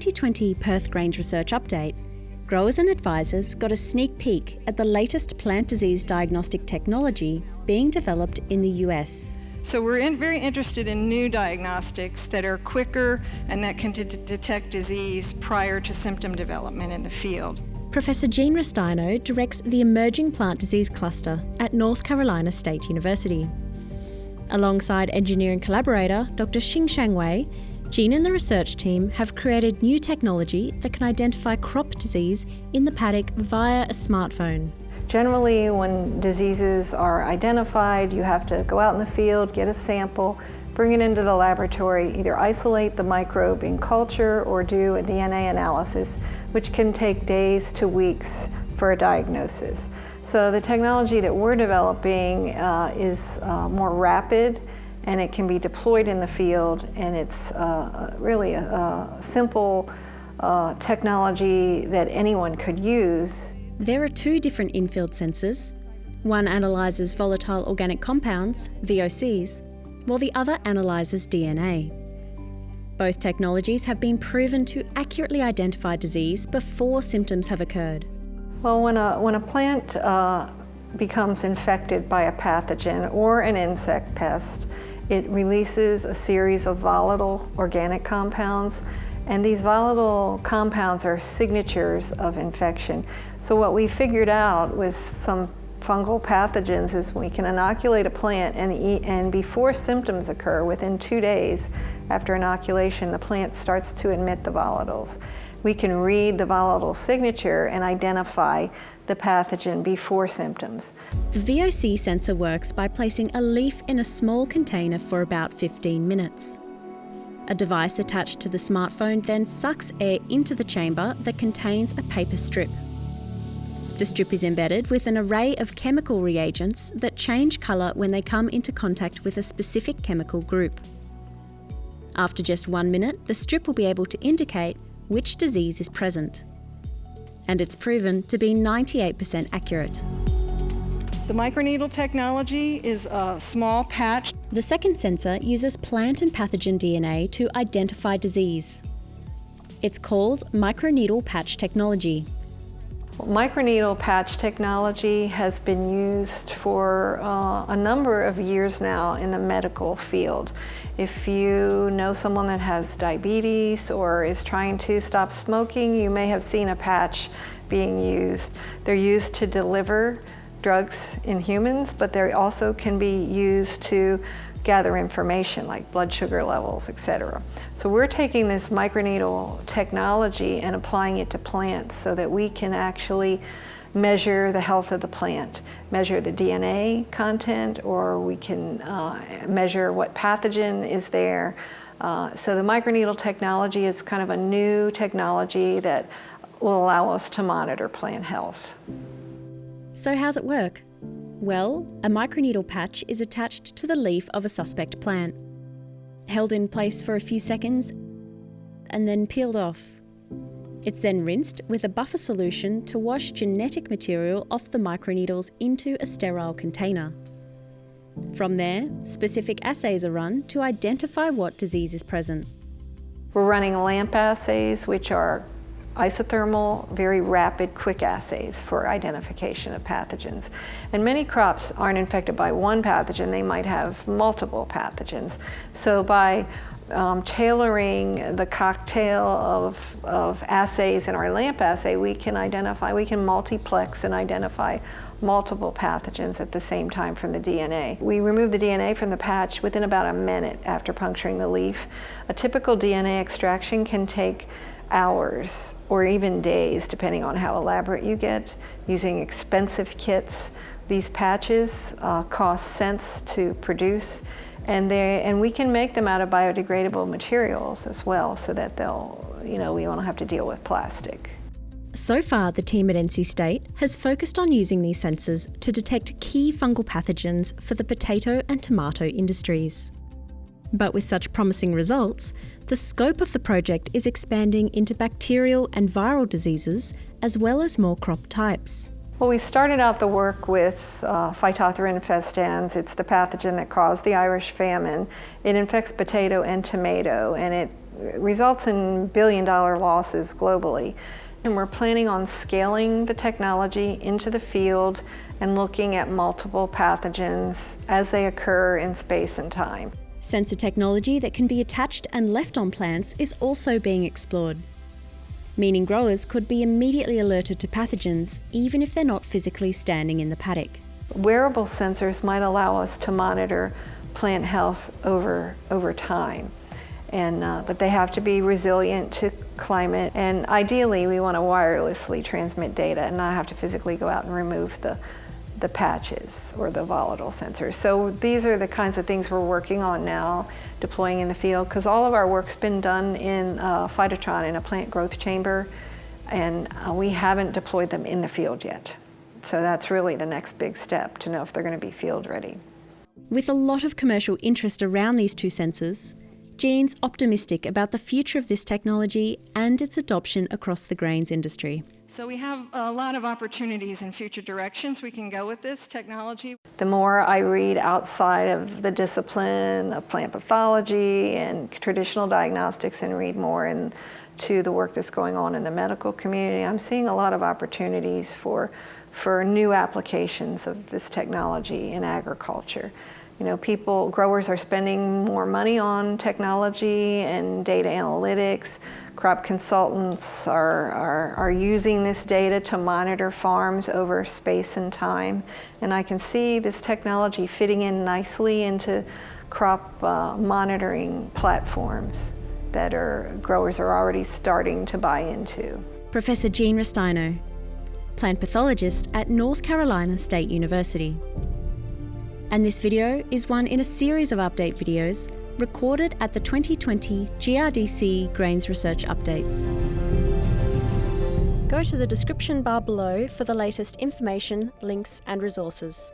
2020 Perth Grains Research Update, growers and advisors got a sneak peek at the latest plant disease diagnostic technology being developed in the US. So we're in, very interested in new diagnostics that are quicker and that can detect disease prior to symptom development in the field. Professor Jean Ristaino directs the Emerging Plant Disease Cluster at North Carolina State University. Alongside engineering collaborator Dr. Qingshan Wei, Jean and the research team have created new technology that can identify crop disease in the paddock via a smartphone. Generally, when diseases are identified, you have to go out in the field, get a sample, bring it into the laboratory, either isolate the microbe in culture or do a DNA analysis, which can take days to weeks for a diagnosis. So the technology that we're developing uh, is uh, more rapid and it can be deployed in the field and it's uh, really a, a simple uh, technology that anyone could use. There are two different infield sensors. One analyses volatile organic compounds, VOCs, while the other analyses DNA. Both technologies have been proven to accurately identify disease before symptoms have occurred. Well, when a, when a plant uh, becomes infected by a pathogen or an insect pest, it releases a series of volatile organic compounds and these volatile compounds are signatures of infection. So what we figured out with some fungal pathogens is we can inoculate a plant and, eat, and before symptoms occur, within two days after inoculation, the plant starts to emit the volatiles. We can read the volatile signature and identify the pathogen before symptoms. The VOC sensor works by placing a leaf in a small container for about 15 minutes. A device attached to the smartphone then sucks air into the chamber that contains a paper strip. The strip is embedded with an array of chemical reagents that change colour when they come into contact with a specific chemical group. After just one minute, the strip will be able to indicate which disease is present. And it's proven to be 98% accurate. The microneedle technology is a small patch. The second sensor uses plant and pathogen DNA to identify disease. It's called microneedle patch technology. Microneedle patch technology has been used for uh, a number of years now in the medical field. If you know someone that has diabetes or is trying to stop smoking, you may have seen a patch being used. They're used to deliver drugs in humans, but they also can be used to gather information like blood sugar levels, etc. So we're taking this microneedle technology and applying it to plants so that we can actually measure the health of the plant, measure the DNA content, or we can uh, measure what pathogen is there. Uh, so the microneedle technology is kind of a new technology that will allow us to monitor plant health. So how's it work? Well, a microneedle patch is attached to the leaf of a suspect plant, held in place for a few seconds, and then peeled off. It's then rinsed with a buffer solution to wash genetic material off the microneedles into a sterile container. From there, specific assays are run to identify what disease is present. We're running LAMP assays, which are isothermal, very rapid, quick assays for identification of pathogens. And many crops aren't infected by one pathogen, they might have multiple pathogens. So by um, tailoring the cocktail of, of assays in our LAMP assay, we can identify, we can multiplex and identify multiple pathogens at the same time from the DNA. We remove the DNA from the patch within about a minute after puncturing the leaf. A typical DNA extraction can take hours or even days, depending on how elaborate you get, using expensive kits. These patches uh, cost cents to produce, and, they, and we can make them out of biodegradable materials as well, so that they'll, you know, we won't have to deal with plastic. So far, the team at NC State has focused on using these sensors to detect key fungal pathogens for the potato and tomato industries. But with such promising results, the scope of the project is expanding into bacterial and viral diseases, as well as more crop types. Well, we started out the work with uh, Phytophthora infestans. It's the pathogen that caused the Irish famine. It infects potato and tomato, and it results in billion dollar losses globally. And we're planning on scaling the technology into the field and looking at multiple pathogens as they occur in space and time. Sensor technology that can be attached and left on plants is also being explored, meaning growers could be immediately alerted to pathogens even if they're not physically standing in the paddock. Wearable sensors might allow us to monitor plant health over, over time. And, uh, but they have to be resilient to climate. And ideally, we want to wirelessly transmit data and not have to physically go out and remove the, the patches or the volatile sensors. So these are the kinds of things we're working on now, deploying in the field, because all of our work's been done in uh, Phytotron in a plant growth chamber, and uh, we haven't deployed them in the field yet. So that's really the next big step to know if they're going to be field ready. With a lot of commercial interest around these two sensors, Jean's optimistic about the future of this technology and its adoption across the grains industry. So we have a lot of opportunities in future directions we can go with this technology. The more I read outside of the discipline of plant pathology and traditional diagnostics and read more into the work that's going on in the medical community, I'm seeing a lot of opportunities for, for new applications of this technology in agriculture. You know, people, growers are spending more money on technology and data analytics. Crop consultants are, are, are using this data to monitor farms over space and time. And I can see this technology fitting in nicely into crop uh, monitoring platforms that are, growers are already starting to buy into. Professor Jean Ristaino, plant pathologist at North Carolina State University and this video is one in a series of update videos recorded at the 2020 GRDC Grains Research Updates. Go to the description bar below for the latest information, links and resources.